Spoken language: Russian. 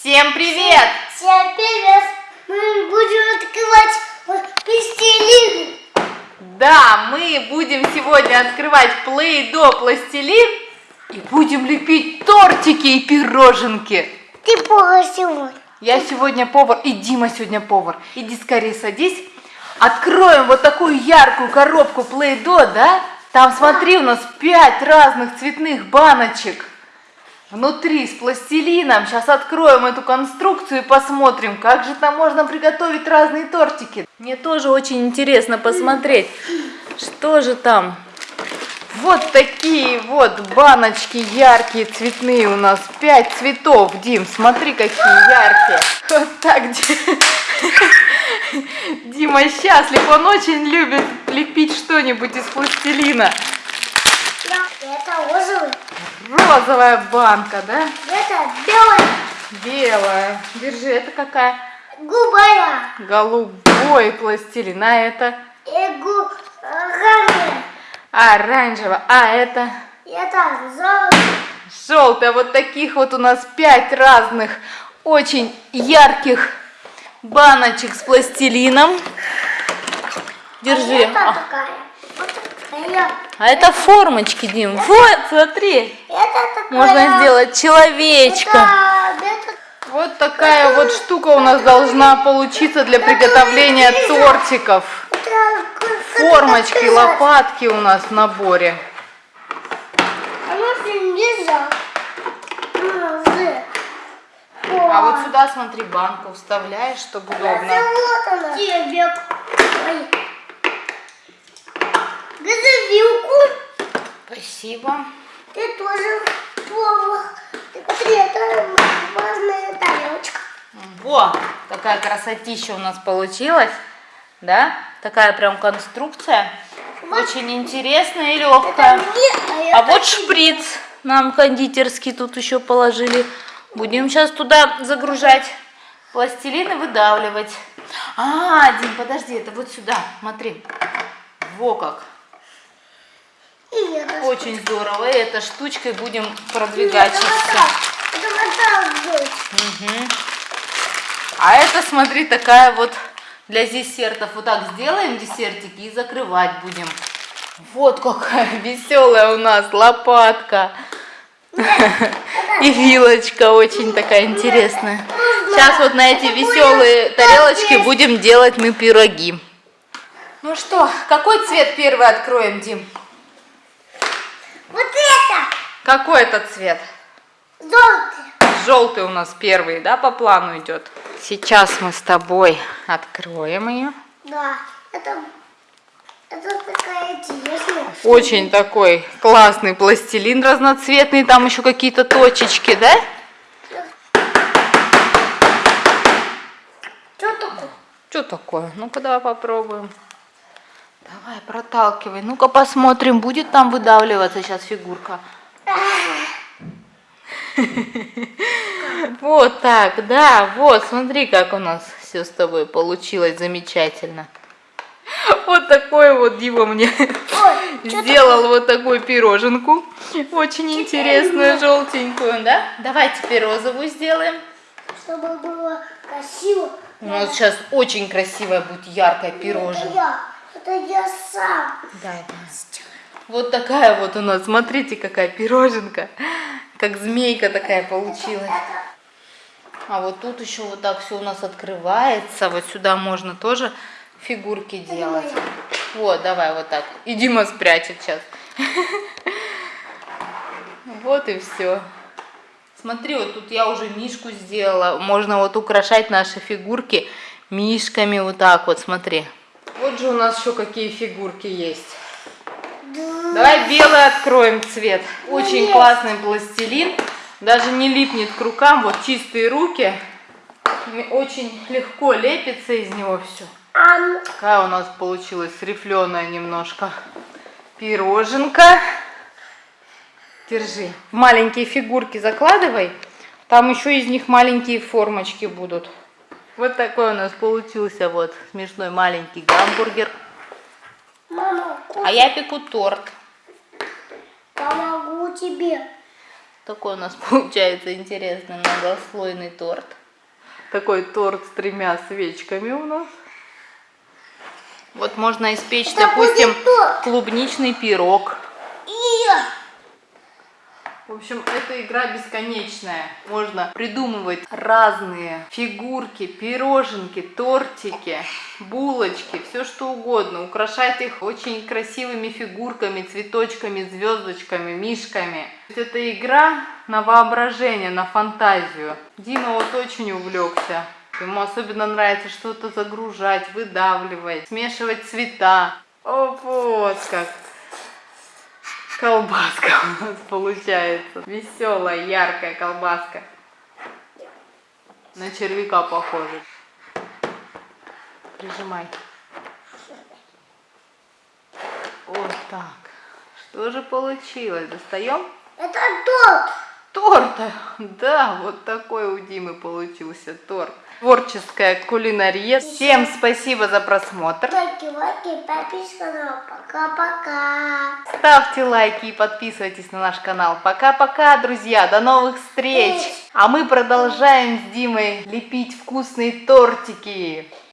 Всем привет! Всем привет! Мы будем открывать пластилин. Да, мы будем сегодня открывать Play-Doh пластилин и будем лепить тортики и пироженки. Ты повар сегодня. Я сегодня повар, и Дима сегодня повар. Иди скорее садись. Откроем вот такую яркую коробку Play-Doh, да? Там, смотри, у нас пять разных цветных баночек. Внутри с пластилином. Сейчас откроем эту конструкцию и посмотрим, как же там можно приготовить разные тортики. Мне тоже очень интересно посмотреть, что же там. Вот такие вот баночки яркие, цветные у нас. Пять цветов, Дим, смотри, какие яркие. Вот так, Дим. Дима счастлив, он очень любит лепить что-нибудь из пластилина. Это розовый. Розовая банка, да? Это белая. Белая. Держи, это какая? Губая. Голубой пластилин, а это гу... оранжевая. оранжевая, а это Это золото. желтая. Вот таких вот у нас пять разных очень ярких баночек с пластилином. Держи. А это А, такая. А это формочки, Дим. Вот, смотри. Это такая. Можно сделать человечка. Это, это Вот такая вот штука у нас должна получиться для приготовления тортиков. Это Формочки, это лопатки у нас в наборе. А нельзя. А вот сюда, смотри, банку вставляешь, чтобы удобно. Вот она. Тебе. Газовилку. Спасибо. Ты тоже. Ты Смотри, это важная тарелочка. Во, какая красотища у нас получилась. Да? Такая прям конструкция. Очень интересная и легкая. мне, А это вот тебе. шприц нам кондитерский тут еще положили. Будем сейчас туда загружать пластилин и выдавливать. А, Дим, подожди, это вот сюда, смотри. Во как. Это. Очень здорово. И этой штучкой будем продвигать так. Это вот так. Мгм. А это, смотри, такая вот для десертов. Вот так сделаем десертики и закрывать будем. Вот какая веселая у нас лопатка. И вилочка очень такая интересная. Сейчас вот на эти веселые тарелочки будем делать мы пироги. Ну что, какой цвет первый откроем, Дим? Вот это. Какой это цвет? Желтый. Желтый у нас первый, да, по плану идет. Сейчас мы с тобой откроем ее. Да. Это. Это такая интересная. Очень такой классный пластилин разноцветный, там еще какие-то точечки, да? Что такое? Что такое? Ну-ка давай попробуем. Давай, проталкивай. Ну-ка посмотрим, будет там выдавливаться сейчас фигурка. Вот так, да, вот, смотри, как у нас все с тобой получилось замечательно. Вот такой вот Дима мне Ой, сделал вот такую пироженку. Очень интересную, желтенькую, да? Давай теперь розовую сделаем. Чтобы было красиво. У нас сейчас очень красивая будет яркая пироженка. Это я сам. Да, да. Вот такая вот у нас, смотрите, какая пироженка. Как змейка такая получилась. А вот тут еще вот так все у нас открывается. Вот сюда можно тоже фигурки делать. Вот, давай вот так. И Дима спрячет сейчас. Вот и все. Смотри, вот тут я уже мишку сделала. Можно вот украшать наши фигурки мишками вот так вот, смотри. Вот же у нас еще какие фигурки есть. Давай белый откроем цвет. Очень есть. классный пластилин. Даже не липнет к рукам. Вот чистые руки. Очень легко лепится из него все. Какая у нас получилась рифленая немножко пироженка. Держи. Маленькие фигурки закладывай. Там еще из них маленькие формочки будут. Вот такой у нас получился вот смешной маленький гамбургер. мама, А я пеку торт. помогу тебе. Такой у нас получается интересный многослойный торт. Такой торт с тремя свечками у нас. Вот можно испечь, Это допустим, клубничный пирог. И В общем, эта игра бесконечная. Можно придумывать разные фигурки, пироженки, тортики, булочки, все что угодно. Украшать их очень красивыми фигурками, цветочками, звездочками, мишками. Это игра на воображение, на фантазию. Дима вот очень увлекся. Ему особенно нравится что-то загружать, выдавливать, смешивать цвета. О, вот как колбаска у нас получается. Веселая, яркая колбаска. На червяка похоже. Прижимай. Вот так. Что же получилось? Достаем? это торт. Торт! Да, вот такой у Димы получился торт. Творческая кулинария. Всем спасибо за просмотр. Лайки, лайки, на пока-пока. Ставьте лайки и подписывайтесь на наш канал. Пока-пока, друзья, до новых встреч! А мы продолжаем с Димой лепить вкусные тортики.